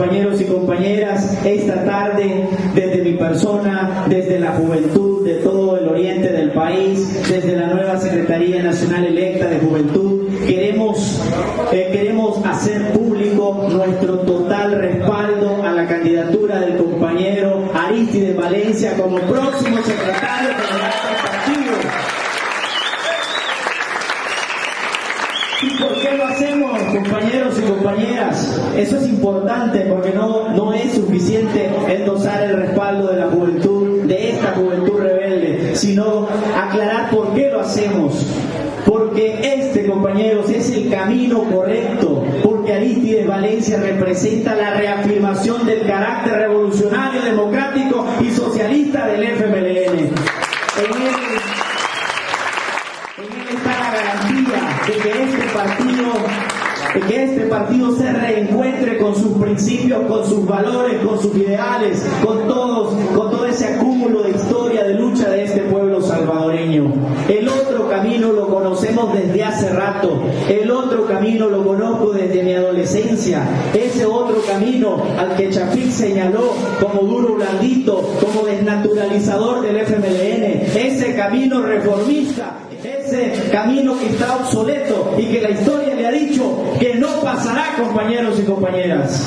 compañeros y compañeras, esta tarde desde mi persona, desde la juventud de todo el oriente del país, desde la nueva Secretaría Nacional Electa de Juventud, queremos, eh, queremos hacer público nuestro total respaldo a la candidatura del compañero Aristides Valencia como próximo secretario general del partido. ¿Y por qué lo hacemos, compañeros y compañeras? Eso es importante porque no, no es suficiente endosar el respaldo de la juventud, de esta juventud rebelde, sino aclarar por qué lo hacemos. Porque este, compañeros, es el camino correcto, porque Aristides Valencia representa la reafirmación del carácter revolucionario, democrático y socialista del FMLN. En él, en él está la garantía de que este que este partido se reencuentre con sus principios, con sus valores, con sus ideales, con todos, con todo ese acúmulo de historia, de lucha de este pueblo salvadoreño. El otro camino lo conocemos desde hace rato, el otro camino lo conozco desde mi adolescencia, ese otro camino al que Chafik señaló como duro blandito, como desnaturalizador del FMLN, camino reformista ese camino que está obsoleto y que la historia le ha dicho que no pasará, compañeros y compañeras.